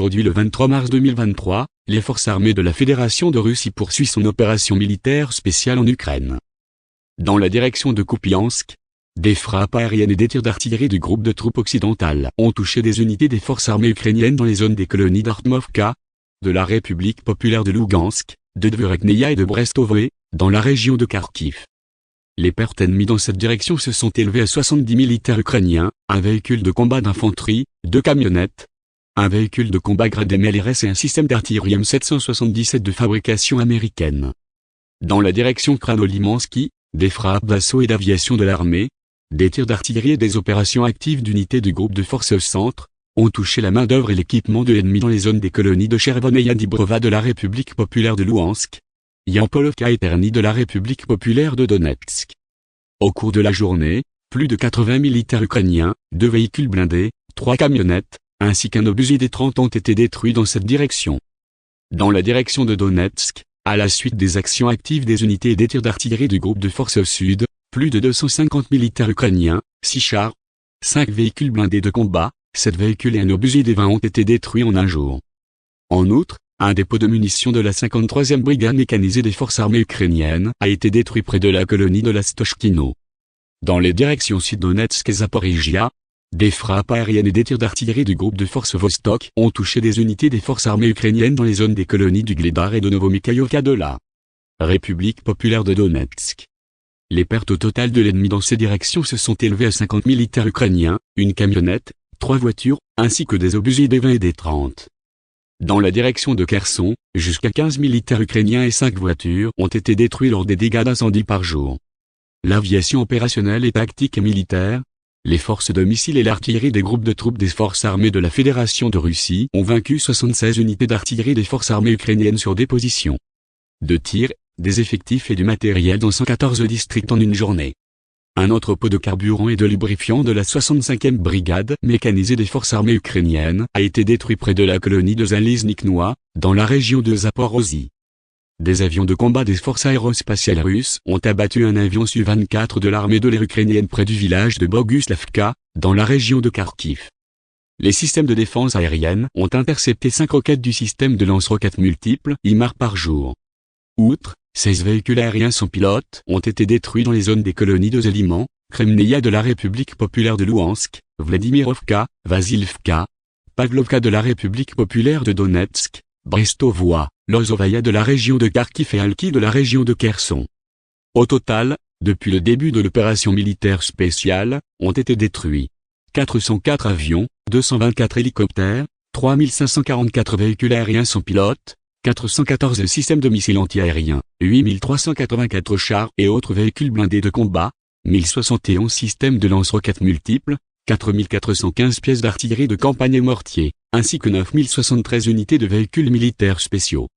Aujourd'hui le 23 mars 2023, les forces armées de la Fédération de Russie poursuivent son opération militaire spéciale en Ukraine. Dans la direction de Kupiansk, des frappes aériennes et des tirs d'artillerie du groupe de troupes occidentales ont touché des unités des forces armées ukrainiennes dans les zones des colonies d'Artmovka, de la République populaire de Lugansk, de Dvorekneia et de Brestovoe, dans la région de Kharkiv. Les pertes ennemies dans cette direction se sont élevées à 70 militaires ukrainiens, un véhicule de combat d'infanterie, deux camionnettes, un véhicule de combat grade MLRS et un système d'artillerie M777 de fabrication américaine. Dans la direction Kranolimansky, des frappes d'assaut et d'aviation de l'armée, des tirs d'artillerie et des opérations actives d'unités du groupe de forces centre, ont touché la main-d'œuvre et l'équipement de l'ennemi dans les zones des colonies de Chervon et Yadibrova de la République populaire de Louhansk, Yampolovka et Terny de la République populaire de Donetsk. Au cours de la journée, plus de 80 militaires ukrainiens, deux véhicules blindés, trois camionnettes, ainsi qu'un obusier des 30 ont été détruits dans cette direction. Dans la direction de Donetsk, à la suite des actions actives des unités et des tirs d'artillerie du groupe de forces sud, plus de 250 militaires ukrainiens, 6 chars, 5 véhicules blindés de combat, 7 véhicules et un obusier des 20 ont été détruits en un jour. En outre, un dépôt de munitions de la 53e brigade mécanisée des forces armées ukrainiennes a été détruit près de la colonie de la Stochkino. Dans les directions Sud-Donetsk et Zaporizhia, des frappes aériennes et des tirs d'artillerie du groupe de forces Vostok ont touché des unités des forces armées ukrainiennes dans les zones des colonies du Gledar et de Novomikhaïovka de la République populaire de Donetsk. Les pertes au total de l'ennemi dans ces directions se sont élevées à 50 militaires ukrainiens, une camionnette, trois voitures, ainsi que des obusiers des 20 et des 30. Dans la direction de Kherson, jusqu'à 15 militaires ukrainiens et 5 voitures ont été détruits lors des dégâts d'incendie par jour. L'aviation opérationnelle et tactique et militaire, les forces de missiles et l'artillerie des groupes de troupes des forces armées de la Fédération de Russie ont vaincu 76 unités d'artillerie des forces armées ukrainiennes sur des positions de tir des effectifs et du matériel dans 114 districts en une journée. Un entrepôt de carburant et de lubrifiant de la 65e brigade mécanisée des forces armées ukrainiennes a été détruit près de la colonie de Zalizniknoa, dans la région de Zaporozhye. Des avions de combat des forces aérospatiales russes ont abattu un avion Su-24 de l'armée de l'air ukrainienne près du village de Boguslavka, dans la région de Kharkiv. Les systèmes de défense aérienne ont intercepté 5 roquettes du système de lance-roquettes multiples IMAR par jour. Outre, 16 véhicules aériens sans pilote ont été détruits dans les zones des colonies de Zeliman, Kremneia de la République populaire de Louhansk, Vladimirovka, Vasilivka, Pavlovka de la République populaire de Donetsk, Brestovoa, Lozovaya de la région de Kharkiv et Alki de la région de Kherson. Au total, depuis le début de l'opération militaire spéciale, ont été détruits 404 avions, 224 hélicoptères, 3544 véhicules aériens sans pilote, 414 systèmes de missiles antiaériens, 8384 chars et autres véhicules blindés de combat, 1071 systèmes de lance-roquettes multiples, 4415 pièces d'artillerie de campagne et mortiers, ainsi que 9073 unités de véhicules militaires spéciaux.